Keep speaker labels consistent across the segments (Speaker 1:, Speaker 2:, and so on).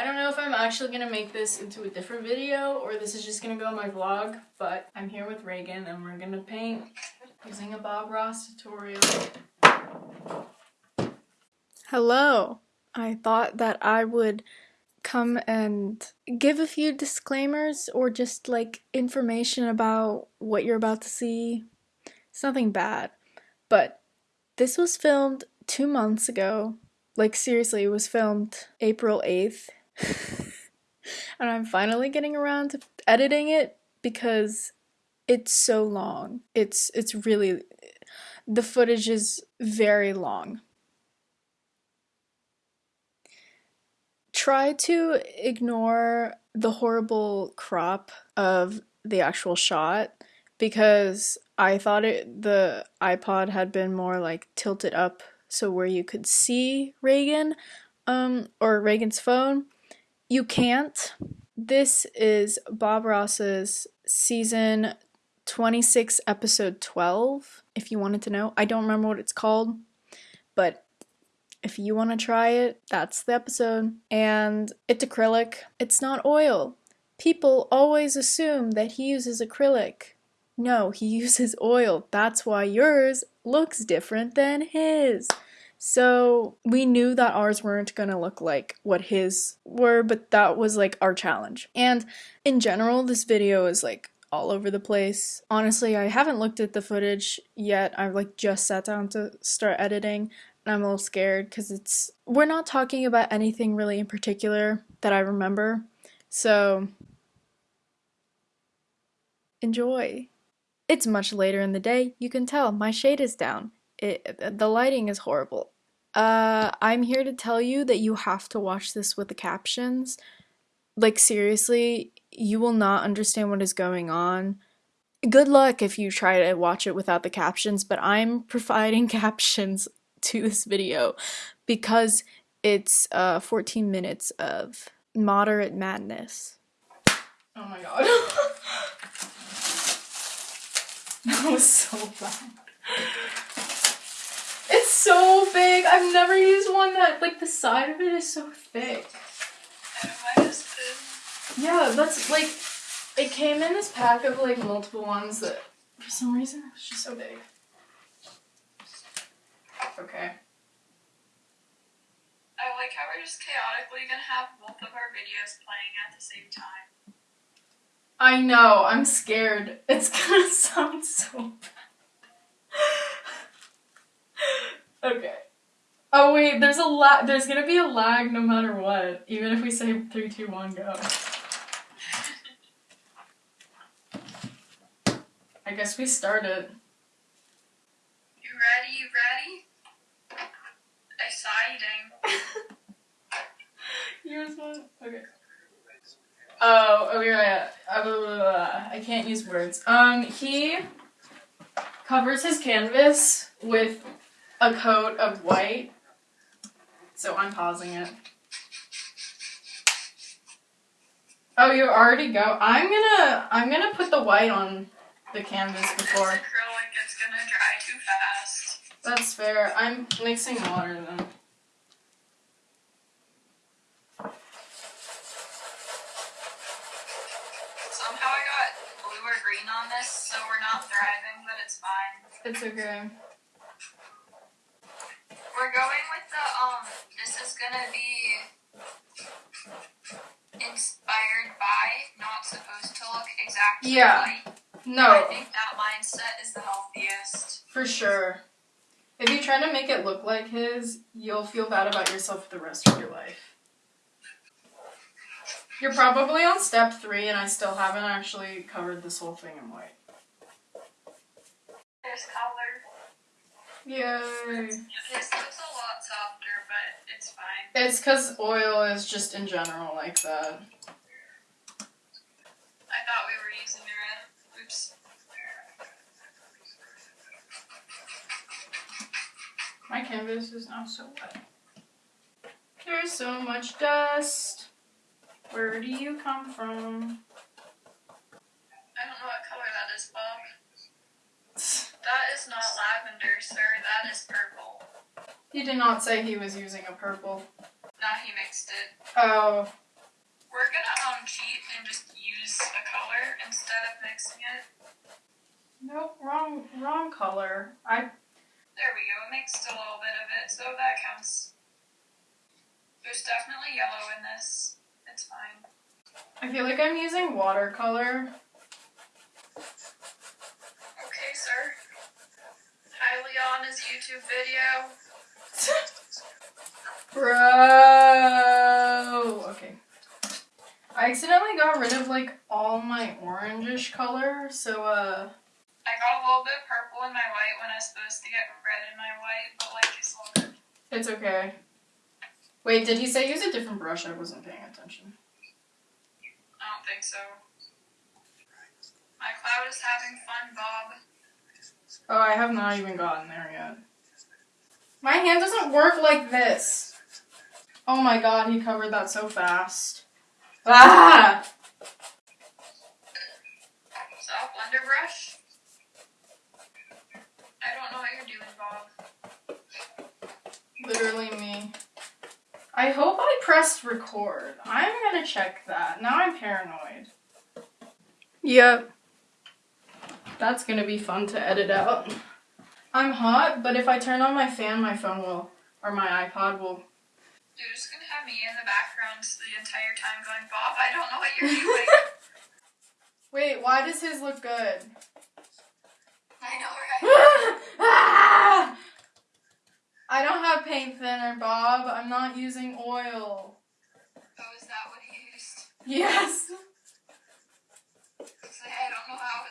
Speaker 1: I don't know if I'm actually gonna make this into a different video or this is just gonna go in my vlog, but I'm here with Reagan and we're gonna paint using a Bob Ross tutorial. Hello. I thought that I would come and give a few disclaimers or just like information about what you're about to see. It's nothing bad, but this was filmed two months ago. Like, seriously, it was filmed April 8th. and I'm finally getting around to editing it because it's so long. It's it's really the footage is very long. Try to ignore the horrible crop of the actual shot because I thought it the iPod had been more like tilted up so where you could see Reagan um or Reagan's phone. You can't. This is Bob Ross's season 26 episode 12 if you wanted to know. I don't remember what it's called, but if you want to try it, that's the episode. And it's acrylic. It's not oil. People always assume that he uses acrylic. No, he uses oil. That's why yours looks different than his. So we knew that ours weren't gonna look like what his were, but that was like our challenge. And in general, this video is like all over the place. Honestly, I haven't looked at the footage yet. I've like just sat down to start editing and I'm a little scared because it's we're not talking about anything really in particular that I remember. So enjoy. It's much later in the day. You can tell my shade is down. It, the lighting is horrible. Uh, I'm here to tell you that you have to watch this with the captions. Like, seriously, you will not understand what is going on. Good luck if you try to watch it without the captions, but I'm providing captions to this video because it's uh, 14 minutes of moderate madness. Oh my god. that was so bad. So big. I've never used one that, like, the side of it is so thick. Yeah, that's, like, it came in this pack of, like, multiple ones that, for some reason, it was just so big. Okay.
Speaker 2: I like how we're just chaotically gonna have both of our videos playing at the same time.
Speaker 1: I know, I'm scared. It's gonna sound so bad. Okay. Oh wait, there's a lag. There's gonna be a lag no matter what, even if we say three, two, one, go. I guess we started.
Speaker 2: You ready? You ready? Exciting.
Speaker 1: Yours one? Okay. Oh, oh yeah, uh, blah, blah, blah. I can't use words. Um, he covers his canvas with a coat of white. So I'm pausing it. Oh, you already go. I'm gonna, I'm gonna put the white on the canvas before.
Speaker 2: acrylic. It's gonna dry too fast.
Speaker 1: That's fair. I'm mixing water then.
Speaker 2: Somehow I got blue or green on this, so we're not thriving, but it's fine.
Speaker 1: It's okay.
Speaker 2: We're going with the um. This is gonna be inspired by, not supposed to look exactly
Speaker 1: Yeah.
Speaker 2: like. I
Speaker 1: No,
Speaker 2: think that mindset is the healthiest.
Speaker 1: for sure. If you try to make it look like his, you'll feel bad about yourself for the rest of your life. You're probably on step three, and I still haven't actually covered this whole thing in white.
Speaker 2: There's color.
Speaker 1: Yay!
Speaker 2: This looks a lot softer, but it's fine.
Speaker 1: It's because oil is just in general like that.
Speaker 2: I thought we were using the red. Oops.
Speaker 1: My canvas is now so wet. There's so much dust. Where do you come from?
Speaker 2: I don't know what color that is, Bob. That is not lavender, sir. That is purple.
Speaker 1: He did not say he was using a purple.
Speaker 2: No, he mixed it.
Speaker 1: Oh,
Speaker 2: we're gonna um cheat and just use a color instead of mixing it.
Speaker 1: Nope, wrong wrong color. I
Speaker 2: There we go. Mixed a little bit of it, so that counts. There's definitely yellow in this. It's fine.
Speaker 1: I feel like I'm using watercolor.
Speaker 2: Okay, sir. Hi, Leon's YouTube video.
Speaker 1: Bro. Okay. I accidentally got rid of like all my orangish color, so uh
Speaker 2: I got a little bit purple in my white when I was supposed to get red in my white, but like it's all good.
Speaker 1: it's okay. Wait, did he say use a different brush? I wasn't paying attention.
Speaker 2: I don't think so. My cloud is having fun, Bob.
Speaker 1: Oh, I have not even gotten there yet. My hand doesn't work like this. Oh my god, he covered that so fast. Ah!
Speaker 2: Soft blender brush. I don't know what you're doing, Bob.
Speaker 1: Literally me. I hope I pressed record. I'm gonna check that. Now I'm paranoid. Yep. That's gonna be fun to edit out. I'm hot, but if I turn on my fan, my phone will, or my iPod will.
Speaker 2: You're just gonna have me in the background the entire time going, Bob, I don't know what you're doing.
Speaker 1: Wait, why does his look good?
Speaker 2: I know, right?
Speaker 1: Ah! I don't have paint thinner, Bob. I'm not using oil.
Speaker 2: Oh, is that what he used?
Speaker 1: Yes.
Speaker 2: I don't know how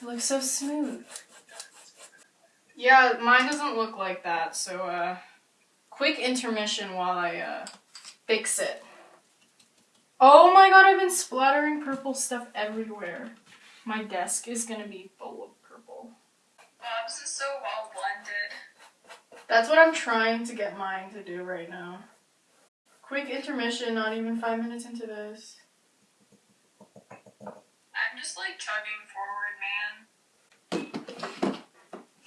Speaker 1: It looks so smooth. Yeah, mine doesn't look like that, so uh quick intermission while I uh fix it. Oh my god, I've been splattering purple stuff everywhere. My desk is gonna be full of purple.
Speaker 2: Bob's is so well blended.
Speaker 1: That's what I'm trying to get mine to do right now. Quick intermission, not even five minutes into this.
Speaker 2: I'm just like chugging forward, man.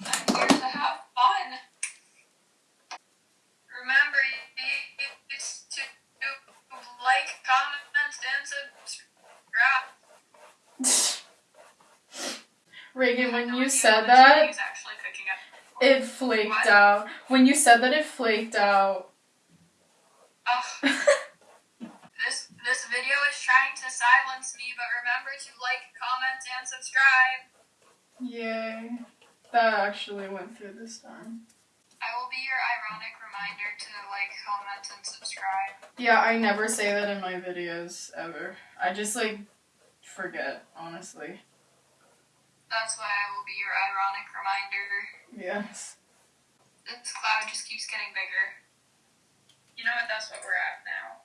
Speaker 2: I'm here to have fun. Remember, need to like, comment, and subscribe.
Speaker 1: Reagan, when you said that,
Speaker 2: the TV's actually picking up.
Speaker 1: it flaked out. When you said that, it flaked out. That actually went through this time.
Speaker 2: I will be your ironic reminder to like, comment, and subscribe.
Speaker 1: Yeah, I never say that in my videos ever. I just like forget, honestly.
Speaker 2: That's why I will be your ironic reminder.
Speaker 1: Yes.
Speaker 2: This cloud just keeps getting bigger. You know what? That's what we're at now.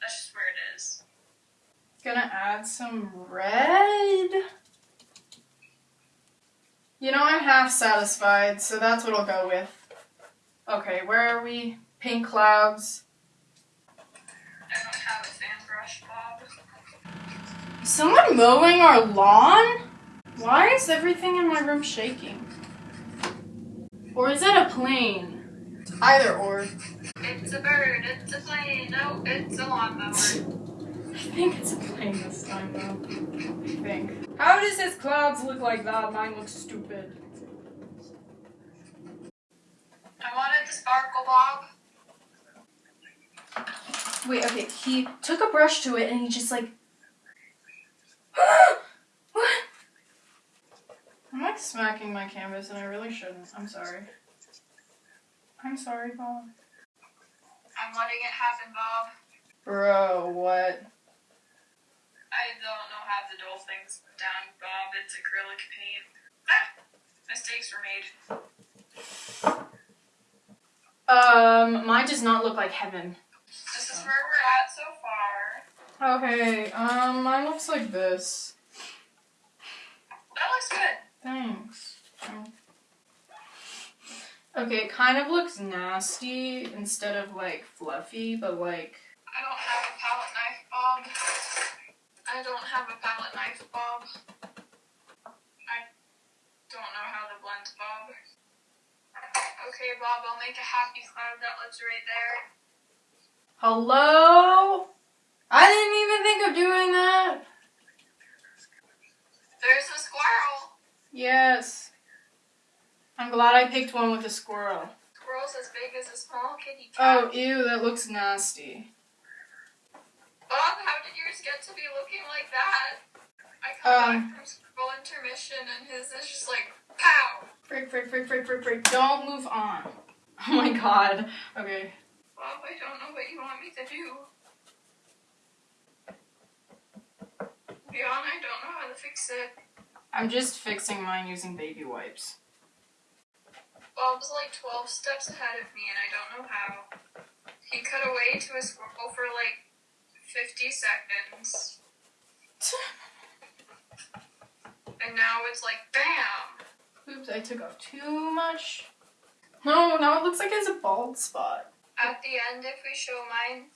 Speaker 2: That's just where it is.
Speaker 1: Gonna add some red. You know, I'm half satisfied, so that's what I'll go with. Okay, where are we? Pink clouds.
Speaker 2: I don't have a fan Bob.
Speaker 1: Is someone mowing our lawn? Why is everything in my room shaking? Or is that a plane? Either or.
Speaker 2: It's a bird. It's a plane. No, it's a lawnmower.
Speaker 1: I think it's a plane this time, though. I think. How does his clouds look like that? Mine looks stupid.
Speaker 2: I wanted the sparkle, Bob.
Speaker 1: Wait, okay. He took a brush to it and he just like. what? I'm like smacking my canvas and I really shouldn't. I'm sorry. I'm sorry, Bob.
Speaker 2: I'm letting it happen, Bob.
Speaker 1: Bro, what?
Speaker 2: I don't know how to dull things down, Bob. It's acrylic paint. Ah, mistakes were made.
Speaker 1: Um, mine does not look like heaven.
Speaker 2: This is where we're at so far.
Speaker 1: Okay, um, mine looks like this.
Speaker 2: That looks good.
Speaker 1: Thanks. Okay, it kind of looks nasty instead of like fluffy, but like
Speaker 2: I don't have a palette knife, Bob. I don't have a palette knife, Bob. I don't know how to blend, Bob. Okay, Bob, I'll make a happy cloud that lives right there.
Speaker 1: Hello? I didn't even think of doing that.
Speaker 2: There's a squirrel.
Speaker 1: Yes. I'm glad I picked one with a squirrel.
Speaker 2: Squirrel's as big as a small kitty cat.
Speaker 1: Oh, ew, that looks nasty.
Speaker 2: Bob, how did yours get to be looking like that? I come
Speaker 1: Um.
Speaker 2: back from school intermission and his is just like pow.
Speaker 1: Frick, frick, frick, frick, frick, frick. Don't move on. Oh my god. Okay.
Speaker 2: Bob, I don't know what you want me to do. Beyond, I don't know how to fix it.
Speaker 1: I'm just fixing mine using baby wipes.
Speaker 2: Bob's like 12 steps ahead of me and I don't know how. He cut away to a squirrel for like 50 seconds. And now it's like BAM!
Speaker 1: Oops, I took off too much. No, now it looks like it's a bald spot.
Speaker 2: At the end, if we show mine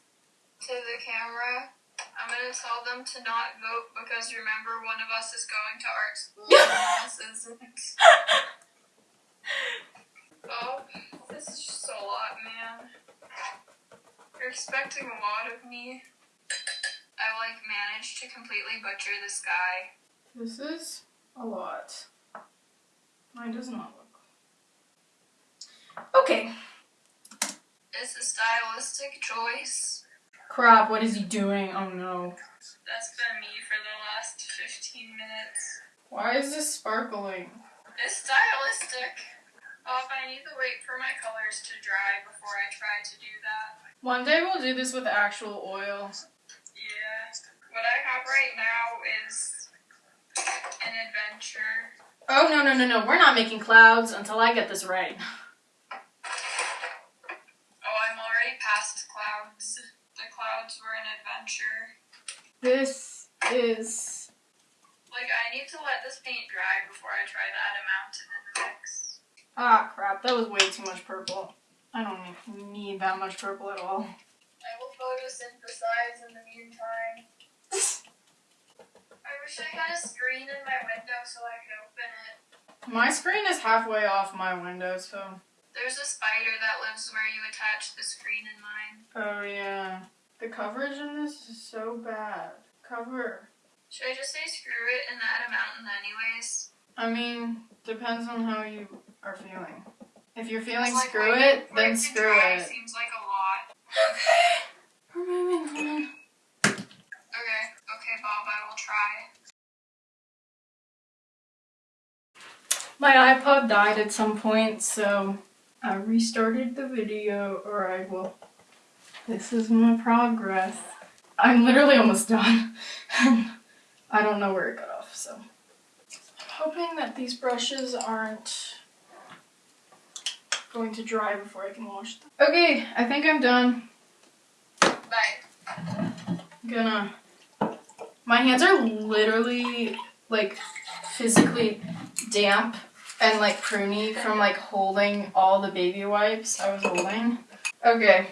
Speaker 2: to the camera, I'm gonna tell them to not vote because remember, one of us is going to art school and one of us isn't. Oh, this is just a lot, man. You're expecting a lot of me. I like managed to completely butcher this guy.
Speaker 1: This is a lot. Mine does not look. Okay.
Speaker 2: It's a stylistic choice.
Speaker 1: Crap, what is he doing? Oh no.
Speaker 2: That's been me for the last 15 minutes.
Speaker 1: Why is this sparkling?
Speaker 2: It's stylistic. Oh, if I need to wait for my colors to dry before I try to do that.
Speaker 1: One day we'll do this with actual oil.
Speaker 2: Yeah. What I have right now is an adventure.
Speaker 1: Oh no no no no, we're not making clouds until I get this right.
Speaker 2: Oh, I'm already past clouds. The clouds were an adventure.
Speaker 1: This is
Speaker 2: Like, I need to let this paint dry before I try to add a mountain in the mix.
Speaker 1: ah crap, that was way too much purple. I don't need- need that much purple at all.
Speaker 2: I will photosynthesize in the meantime. I wish I had a screen in my window
Speaker 1: My screen is halfway off my window, so
Speaker 2: There's a spider that lives where you attach the screen in mine.
Speaker 1: Oh yeah. The coverage in this is so bad. Cover.
Speaker 2: Should I just say screw it and add a mountain anyways?
Speaker 1: I mean, depends on how you are feeling. If you're feeling
Speaker 2: Like,
Speaker 1: screw it, then screw it.
Speaker 2: Seems like a lot.
Speaker 1: Okay. We're moving on.
Speaker 2: Okay, okay, Bob, I will try.
Speaker 1: My iPod died at some point, so I restarted the video, or I will. This is my progress. I'm literally almost done. I don't know where it got off, so. I'm hoping that these brushes aren't going to dry before I can wash them. Okay, I think I'm done.
Speaker 2: Bye.
Speaker 1: gonna. My hands are literally like physically damp and like pruny from like holding all the baby wipes I was holding. Okay.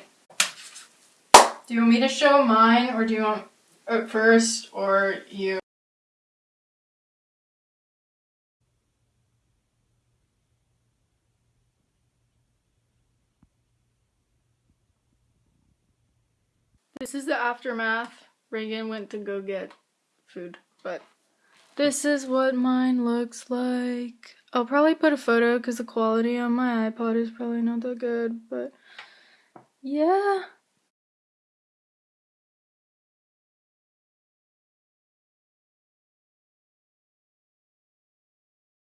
Speaker 1: Do you want me to show mine or do you want it first or you? This is the aftermath. Reagan went to go get food, but this is what mine looks like. I'll probably put a photo because the quality on my iPod is probably not that good, but yeah.